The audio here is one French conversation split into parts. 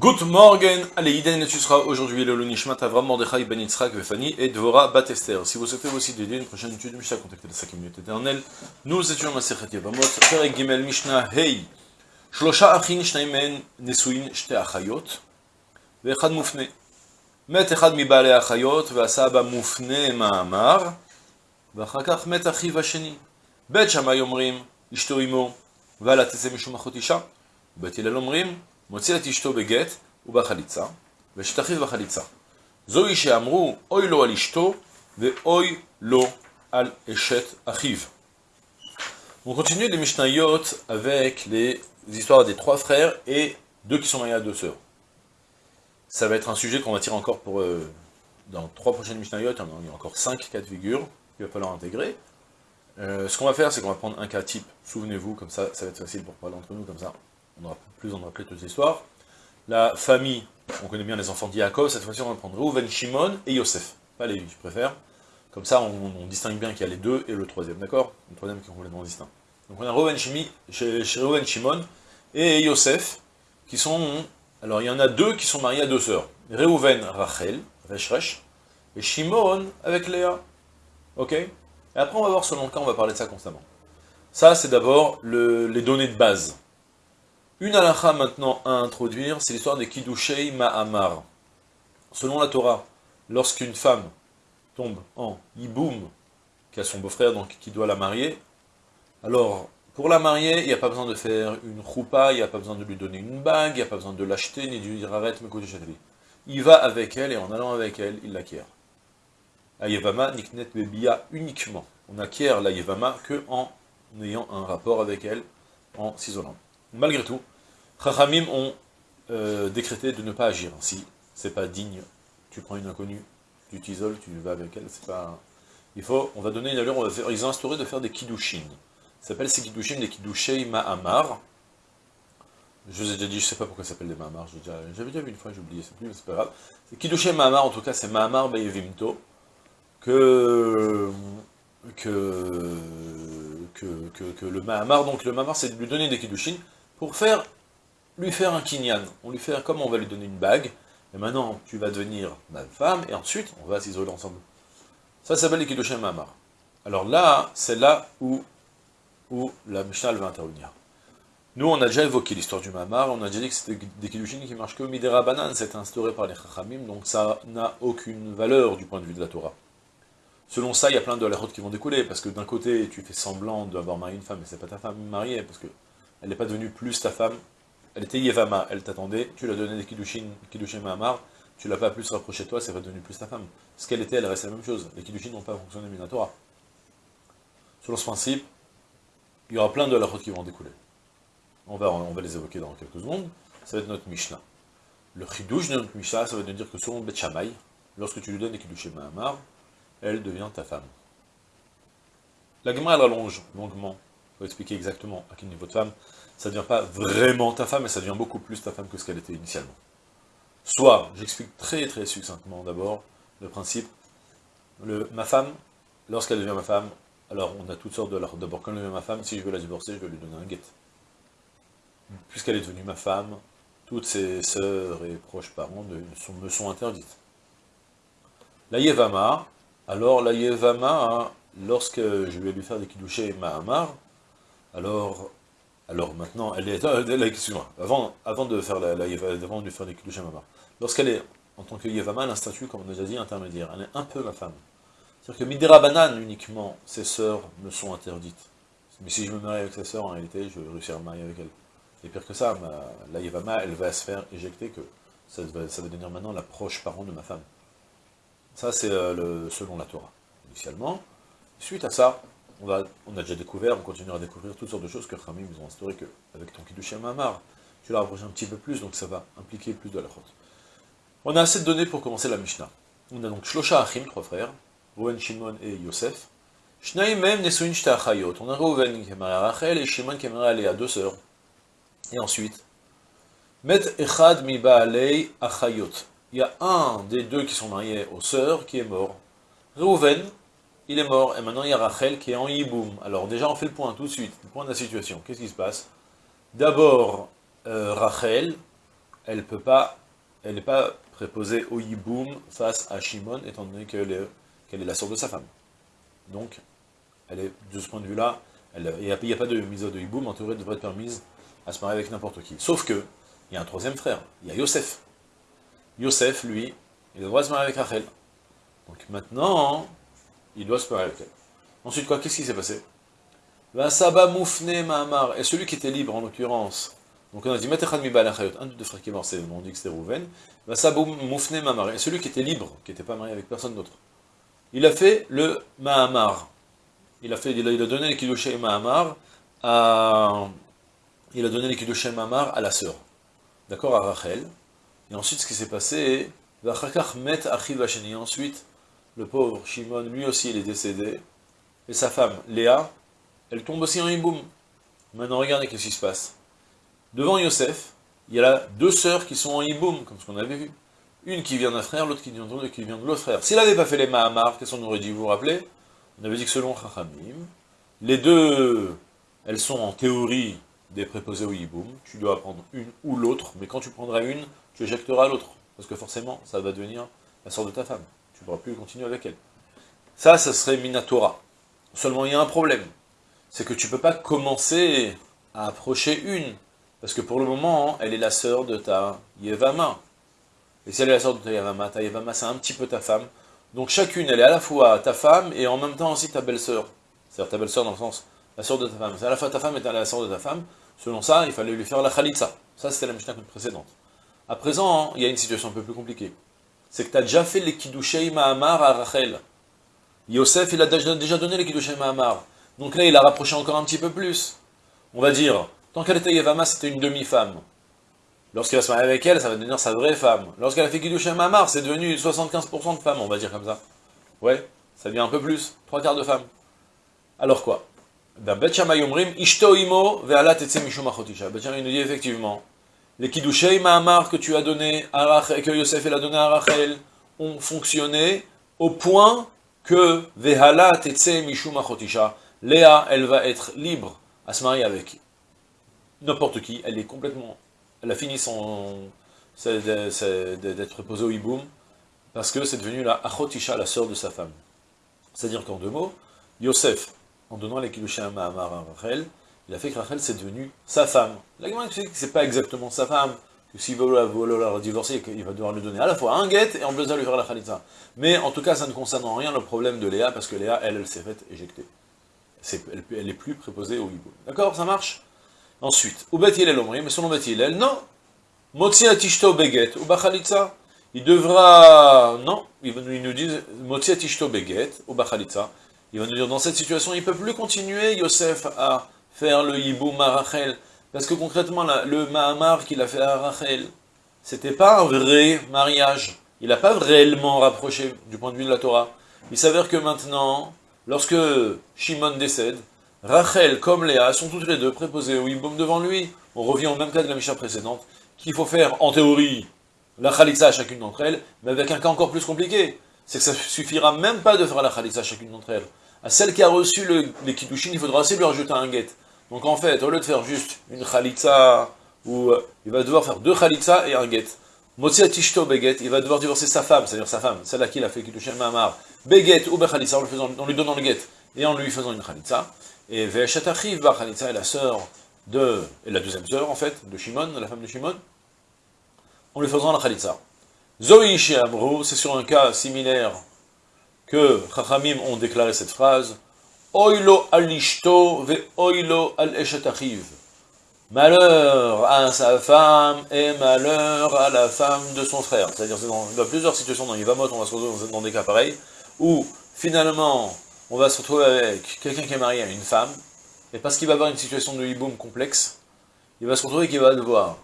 Good morning, allez, Iden et sera aujourd'hui le Lunishmat Avram Mordechai Ben Yitzhak Vefani et Dvora Batester. Si vous souhaitez aussi d'aider une prochaine étude Mishnah, contactez la 5 minutes éternelle. Nous étions à Masechet Yevamot, Perek Gimel Mishnah Hey. Shlosha Achin Shnaimen Nesuin Shte Achayot Vechad Mufne. Met Echad Mibale Achayot Vasaba Mufne Ma'amar Vachakach Met Achiv Hasheni. Bet Shammai Omrim Ishto Imo Vala Tese Mishum Achot Isha. Bet Hillel מוציא את אשתו בגט ובחליצה, ואשת אחיו בחליצה. זוהי שאמרו, אוי לו על אשתו, ואוי לו על אשת אחיו. On continue les Mishnayot avec les histoires des trois frères et deux qui sont mariés à deux sœurs. Ça va être un sujet qu'on va tirer encore pour euh, dans trois prochaines Mishnayot, il y a encore cinq cas de figure qu'il va falloir intégrer. Euh, ce qu'on va faire, c'est qu'on va prendre un cas type, souvenez-vous, comme ça, ça va être facile pour parler entre nous, comme ça, on aura plus en rappeler toutes les histoires. La famille, on connaît bien les enfants d'Yaakov, cette fois-ci on va prendre Reuven, Shimon et Yosef. Pas les je préfère. Comme ça, on, distingue bien qu'il y a les deux et le troisième, d'accord? Le troisième qui est complètement distinct. Donc on a Reuven, Shimon et Yosef, qui sont alors il y en a deux qui sont mariés à deux sœurs. Reuven, Rachel, Reshresh, et Shimon avec Léa. Ok? Et après on va voir selon le cas, on va parler de ça constamment. Ça c'est d'abord les données de base. Une halakha maintenant à introduire, c'est l'histoire des Kiddushei Ma'amar. Selon la Torah, lorsqu'une femme tombe en Yiboum, qui a son beau-frère, donc qui doit la marier, alors pour la marier, il n'y a pas besoin de faire une choupa, il n'y a pas besoin de lui donner une bague, il n'y a pas besoin de l'acheter, ni de lui dire arrête, Il va avec elle, et en allant avec elle, il l'acquiert. Ayevama niknet bebia uniquement. On acquiert la yevama que en ayant un rapport avec elle, en s'isolant. Malgré tout, Chachamim ont euh, décrété de ne pas agir ainsi. C'est pas digne. Tu prends une inconnue, tu t'isoles, tu vas avec elle, c'est pas... Il faut, on va donner une allure, on va faire, ils ont instauré de faire des kiddushin. Ça s'appelle ces Kiddushim des Kiddushei Ma'amar. Je vous ai déjà dit, je sais pas pourquoi ça s'appelle des Ma'amar, j'avais déjà, vu une fois, j'ai oublié, c'est plus, mais c'est pas grave. C'est Kiddushei Ma'amar, en tout cas, c'est Ma'amar Bayevimto, que, que, que, que, que, le Ma'amar, donc le Ma'amar, c'est de lui donner des Kiddushin pour faire, lui faire un kinyan. On lui fait, comme on va lui donner une bague, et maintenant, tu vas devenir ma femme, et ensuite, on va s'isoler ensemble. Ça s'appelle les Kiddushim Ma'amar. Alors là, c'est là où où la Mishnah va intervenir. Nous, on a déjà évoqué l'histoire du Mamar, on a déjà dit que c'était des Kiddushin qui marchent que Midera Banan, c'est instauré par les Chachamim, donc ça n'a aucune valeur du point de vue de la Torah. Selon ça, il y a plein de halachot qui vont découler, parce que d'un côté, tu fais semblant d'avoir marié une femme, mais c'est pas ta femme mariée, parce que elle n'est pas devenue plus ta femme, elle était Yevama, elle t'attendait, tu l'as donné des Kiddushin, Kiddushin Mahamar, tu l'as pas plus rapproché de toi, c'est pas devenu plus ta femme. Ce qu'elle était, elle reste la même chose. Les Kiddushin n'ont pas fonctionné Torah. Selon ce principe, il y aura plein de halachot qui vont découler. On va, les évoquer dans quelques secondes. Ça va être notre Mishnah. Le chidouche de notre Mishnah, ça va dire que selon Bet Shammai, lorsque tu lui donnes des kiddushim Mahamar, elle devient ta femme. La Gemara, elle allonge longuement, pour expliquer exactement à quel niveau de femme, ça ne devient pas vraiment ta femme, mais ça devient beaucoup plus ta femme que ce qu'elle était initialement. Soit, j'explique très très succinctement d'abord le principe, le, ma femme, lorsqu'elle devient ma femme, alors, on a toutes sortes de... D'abord, quand elle est ma femme, si je veux la divorcer, je vais lui donner un guet. Puisqu'elle est devenue ma femme, toutes ses sœurs et proches parents me sont interdites. La Yevama, alors la Yevama, lorsque je vais lui faire des kidouchés Mahamar, alors, alors maintenant, elle est... Euh, excuse-moi, avant, avant de faire la, la avant de faire lorsqu'elle est, en tant que Yevama, elle statut, comme on a déjà dit, intermédiaire. Elle est un peu ma femme. C'est-à-dire que Midera Banane, uniquement, ses sœurs me sont interdites. Mais si je me marie avec ses sœurs, en réalité, je vais réussir à me marier avec elle. Et pire que ça, la Yevama, elle va se faire éjecter que ça va, ça va devenir maintenant la proche parent de ma femme. Ça, c'est euh, selon la Torah, initialement. Suite à ça, on, a déjà découvert, on continuera à découvrir toutes sortes de choses que Khamim nous ont instauré que, avec ton Kiddushim Mamar, tu l'as rapproché un petit peu plus, donc ça va impliquer plus de la faute. On a assez de données pour commencer la Mishnah. On a donc Shlosha Achim, trois frères, Rouven, Shimon et Yosef. Shnaim même Nesuin Achayot. On a Rouven qui est marié à Rachel et Shimon qui est marié à deux sœurs. Et ensuite, Met Echad mi Baalei Achayot. Il y a un des deux qui sont mariés aux sœurs qui est mort. Rouven, il est mort, et maintenant il y a Rachel qui est en Yiboum. Alors déjà on fait le point tout de suite, le point de la situation. Qu'est-ce qui se passe? D'abord, euh, Rachel elle peut pas, elle n'est pas préposée au Yiboum face à Shimon, étant donné qu'elle est, est la sœur de sa femme. Donc, elle est, de ce point de vue-là, il n'y a, pas de mise de Yiboum, en théorie, elle devrait être permise à se marier avec n'importe qui. Sauf que, il y a un troisième frère, il y a Yosef. Yosef, lui, il doit se marier avec Rachel. Donc maintenant, il doit se marier avec elle. Ensuite, quoi Qu'est-ce qui s'est passé? Saba Moufne Mahamar, et celui qui était libre, en l'occurrence, donc on a dit, un des deux frères qui est mort, on dit que c'était Rouven, Saba Moufne et celui qui était libre, qui n'était pas marié avec personne d'autre, il a fait le Mahamar. Il a, fait, il a, donné les Kiddushé Mahamar à... Il a donné les Mahamar à la sœur. D'accord, à Rachel. Et ensuite, ce qui s'est passé, met ensuite, le pauvre Shimon, lui aussi, il est décédé, et sa femme, Léa, elle tombe aussi en hiboum. Maintenant, regardez qu'est-ce qui se passe. Devant Yosef, il y a deux sœurs qui sont en hiboum, comme ce qu'on avait vu. Une qui vient d'un frère, l'autre qui vient de qui vient de l'autre frère. S'il n'avait pas fait les Mahamar, qu'est-ce qu'on aurait dit, vous vous rappelez? On avait dit que selon Chachamim, les deux, elles sont en théorie des préposés au hiboum. Tu dois prendre une ou l'autre, mais quand tu prendras une, tu éjecteras l'autre. Parce que forcément, ça va devenir la sœur de ta femme. Tu ne pourras plus continuer avec elle. Ça, ça serait Minatora. Seulement, il y a un problème. C'est que tu ne peux pas commencer à approcher une. Parce que pour le moment, elle est la sœur de ta Yevama. Et si elle est la sœur de ta Yevama, ta Yevama, c'est un petit peu ta femme. Donc chacune, elle est à la fois ta femme et en même temps aussi ta belle-sœur. C'est-à-dire ta belle-sœur dans le sens, la sœur de ta femme. C'est à la fois ta femme et la sœur de ta femme. Selon ça, il fallait lui faire la khalitsa. Ça, c'était la Mishnah précédente. À présent, il y a une situation un peu plus compliquée. C'est que tu as déjà fait les Kiddushei Mahamar à Rachel. Yosef, il a déjà donné les Kiddushei Mahamar. Donc là, il a rapproché encore un petit peu plus. On va dire, tant qu'elle était Yevama, c'était une demi-femme. Lorsqu'il va se marier avec elle, ça va devenir sa vraie femme. Lorsqu'elle a fait Kiddushei Mahamar, c'est devenu 75% de femmes, on va dire comme ça. Ouais, ça devient un peu plus, trois quarts de femmes. Alors quoi? Ben, Ishto Imo, Ve'ala Tetse Mishum nous dit effectivement, les Kiddushei Mahamar que tu as donné que Yosef a donné à Rachel, ont fonctionné au point que Vehala Tetse Mishum Achotisha, Léa, elle va être libre à se marier avec n'importe qui, elle est complètement, elle a fini son, d'être posée au hiboum, parce que c'est devenu la Achotisha, la sœur de sa femme. C'est-à-dire qu'en deux mots, Yosef, en donnant les Kiddushei Mahamar à Rachel, il a fait que Rachel, c'est devenu sa femme. La que c'est pas exactement sa femme, que s'il veut la, divorcer, il va devoir lui donner à la fois un guet et en plus lui faire la khalitza. Mais en tout cas, ça ne concerne en rien le problème de Léa, parce que Léa, elle, elle s'est faite éjecter. elle, est plus préposée au hibou. D'accord Ça marche? Ensuite, ou Bet l'omri, mais selon Bet elle, non. Motzi atishto beget, ou bachalitza. Il devra, non, il nous dit, Motzi atishto beget, ou bachalitza. Il va nous dire, dans cette situation, il ne peut plus continuer, Yosef, à faire le hiboum à Rachel. Parce que concrètement, le Mahamar qu'il a fait à Rachel, c'était pas un vrai mariage. Il n'a pas réellement rapproché du point de vue de la Torah. Il s'avère que maintenant, lorsque Shimon décède, Rachel comme Léa sont toutes les deux préposées au hiboum devant lui. On revient au même cas de la Misha précédente, qu'il faut faire, en théorie, la Khalitsa à chacune d'entre elles, mais avec un cas encore plus compliqué. C'est que ça suffira même pas de faire la Khalitsa à chacune d'entre elles. À celle qui a reçu le, les Kiddushin, il faudra aussi lui rajouter un guet. Donc en fait, au lieu de faire juste une khalitza, ou euh, il va devoir faire deux khalitza et un get. Motsi tishto beget, il va devoir divorcer sa femme, c'est-à-dire sa femme, celle à qui il a fait Kiddushin Mahamar, beget ou bechalitza, en, lui donnant le get et en lui faisant une khalitza. Et Ve'eshat Achiv bar khalitza est la sœur de, et la deuxième sœur en fait, de Shimon, la femme de Shimon, en lui faisant la khalitza. Zoï Amrou, c'est sur un cas similaire que Chachamim ont déclaré cette phrase, Oilo alishto ve oilo al Malheur à sa femme et malheur à la femme de son frère. C'est-à-dire, dans, plusieurs situations dans Yvamot, on va se retrouver dans des cas pareils, où finalement, on va se retrouver avec quelqu'un qui est marié à une femme, et parce qu'il va avoir une situation de hiboum complexe, il va se retrouver qu'il va devoir,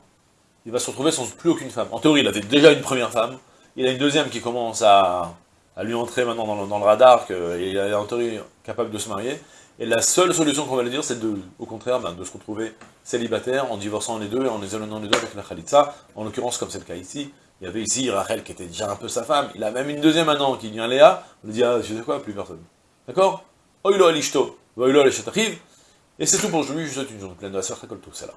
il va se retrouver sans plus aucune femme. En théorie, il avait déjà une première femme, il a une deuxième qui commence à, à lui entrer maintenant dans le, radar, qu'il est en théorie capable de se marier. Et la seule solution qu'on va lui dire, c'est de, au contraire ben, de se retrouver célibataire en divorçant les deux et en les éloignant les deux avec la Khalitsa. En l'occurrence, comme c'est le cas ici, il y avait ici Rachel qui était déjà un peu sa femme. Il a même une deuxième maintenant qui vient Léa. On lui dit, ah, je sais quoi, plus personne. D'accord? Oilo alishto, oilo Et c'est tout pour aujourd'hui. Je vous souhaite une journée pleine de la sœur tout c'est là.